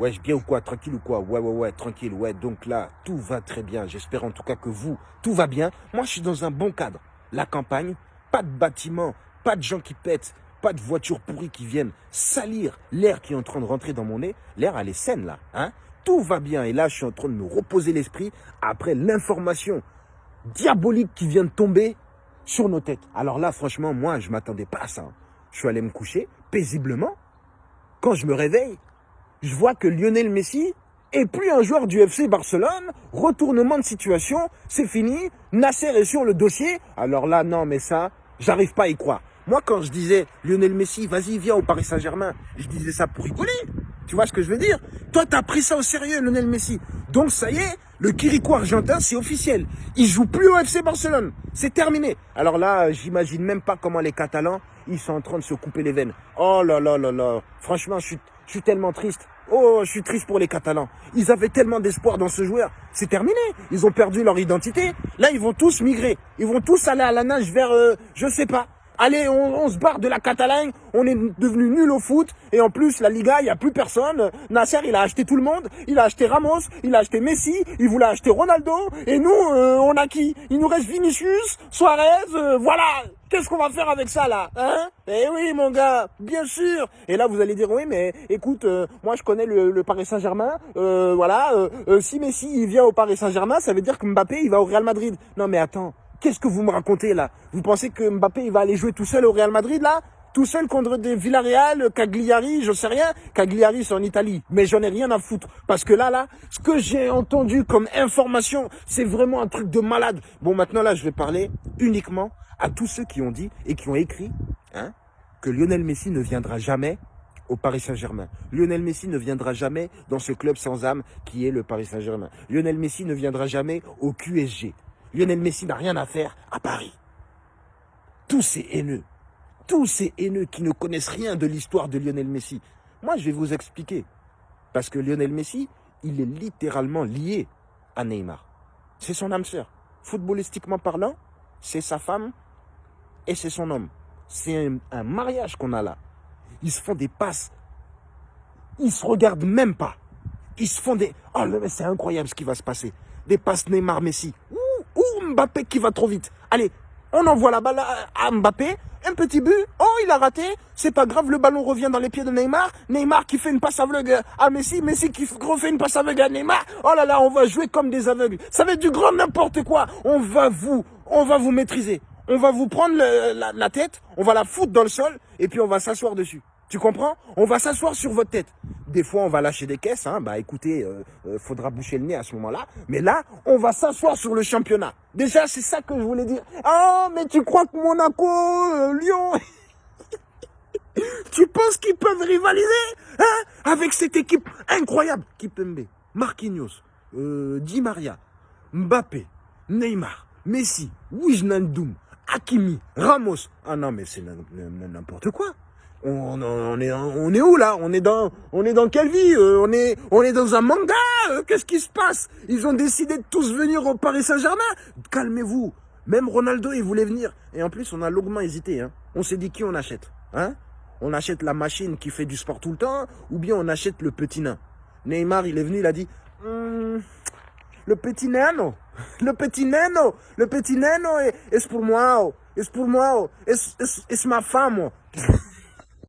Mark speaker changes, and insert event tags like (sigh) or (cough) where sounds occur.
Speaker 1: Ouais, bien ou quoi Tranquille ou quoi? Ouais, ouais, ouais, tranquille. Ouais, donc là, tout va très bien. J'espère en tout cas que vous, tout va bien. Moi, je suis dans un bon cadre. La campagne, pas de bâtiments, pas de gens qui pètent, pas de voitures pourries qui viennent salir l'air qui est en train de rentrer dans mon nez. L'air, elle est saine là. Hein? Tout va bien. Et là, je suis en train de me reposer l'esprit après l'information diabolique qui vient de tomber sur nos têtes. Alors là, franchement, moi, je m'attendais pas à ça. Je suis allé me coucher paisiblement. Quand je me réveille, je vois que Lionel Messi est plus un joueur du FC Barcelone. Retournement de situation, c'est fini. Nasser est sur le dossier. Alors là, non, mais ça, j'arrive pas à y croire. Moi, quand je disais Lionel Messi, vas-y, viens au Paris Saint-Germain, je disais ça pour rigoler. Tu vois ce que je veux dire? Toi, tu as pris ça au sérieux, Lionel Messi. Donc, ça y est, le Quirico argentin, c'est officiel. Il joue plus au FC Barcelone. C'est terminé. Alors là, j'imagine même pas comment les Catalans, ils sont en train de se couper les veines. Oh là là là là. Franchement, je suis, je suis tellement triste. Oh, je suis triste pour les Catalans. Ils avaient tellement d'espoir dans ce joueur. C'est terminé. Ils ont perdu leur identité. Là, ils vont tous migrer. Ils vont tous aller à la nage vers, euh, je sais pas. Allez, on, se barre de la Catalogne. On est devenu nul au foot. Et en plus, la Liga, il n'y a plus personne. Nasser, il a acheté tout le monde. Il a acheté Ramos. Il a acheté Messi. Il voulait acheter Ronaldo. Et nous, euh, on a qui? Il nous reste Vinicius, Suarez. Euh, voilà. Qu'est-ce qu'on va faire avec ça là Hein? Eh oui mon gars, bien sûr Et là vous allez dire oui mais écoute, euh, moi je connais le, Paris Saint-Germain, euh, voilà, euh, si Messi il vient au Paris Saint-Germain, ça veut dire que Mbappé il va au Real Madrid. Non mais attends, qu'est-ce que vous me racontez là? Vous pensez que Mbappé il va aller jouer tout seul au Real Madrid là? Tout seul contre des Villarreal, Cagliari, je sais rien. Cagliari, c'est en Italie. Mais j'en ai rien à foutre. Parce que là, là, ce que j'ai entendu comme information, c'est vraiment un truc de malade. Bon, maintenant, là, je vais parler uniquement à tous ceux qui ont dit et qui ont écrit hein, que Lionel Messi ne viendra jamais au Paris Saint-Germain. Lionel Messi ne viendra jamais dans ce club sans âme qui est le Paris Saint-Germain. Lionel Messi ne viendra jamais au QSG. Lionel Messi n'a rien à faire à Paris. Tous ces haineux, tous ces haineux qui ne connaissent rien de l'histoire de Lionel Messi. Moi, je vais vous expliquer. Parce que Lionel Messi, il est littéralement lié à Neymar. C'est son âme sœur. Footballistiquement parlant, c'est sa femme et c'est son homme. C'est un, mariage qu'on a là. Ils se font des passes. Ils se regardent même pas. Ils se font des... Oh, c'est incroyable ce qui va se passer. Des passes Neymar-Messi. Ouh, Mbappé qui va trop vite? Allez, on envoie la balle à Mbappé. Un petit but. Oh, il a raté. C'est pas grave, le ballon revient dans les pieds de Neymar. Neymar qui fait une passe aveugle à Messi. Messi qui refait une passe aveugle à Neymar. Oh là là, on va jouer comme des aveugles. Ça va être du grand n'importe quoi. On va vous, on va vous maîtriser on va vous prendre la, tête, on va la foutre dans le sol, et puis on va s'asseoir dessus. Tu comprends? On va s'asseoir sur votre tête. Des fois, on va lâcher des caisses. Hein. Bah écoutez, euh, euh, faudra boucher le nez à ce moment-là. Mais là, on va s'asseoir sur le championnat. Déjà, c'est ça que je voulais dire. Ah, mais tu crois que Monaco, euh, Lyon... (laughs) tu penses qu'ils peuvent rivaliser hein, avec cette équipe incroyable? Kipembe, Marquinhos, Di Maria, Mbappé, Neymar, Messi, Wijnaldum, Hakimi, Ramos. Ah non, mais c'est n'importe quoi. On, est, on est où là? On est dans, on est dans quelle vie euh, On est, on est dans un manga. Euh, qu'est-ce qui se passe? Ils ont décidé de tous venir au Paris Saint-Germain? Calmez-vous. Même Ronaldo, il voulait venir. Et en plus, on a longuement hésité. Hein. On s'est dit qui on achète. Hein? On achète la machine qui fait du sport tout le temps, ou bien on achète le petit nain? Neymar, il est venu, il a dit, hum, le petit nano, (laughs) le petit nano, le petit nano, est pour moi, c'est pour moi, c'est ma femme. (laughs)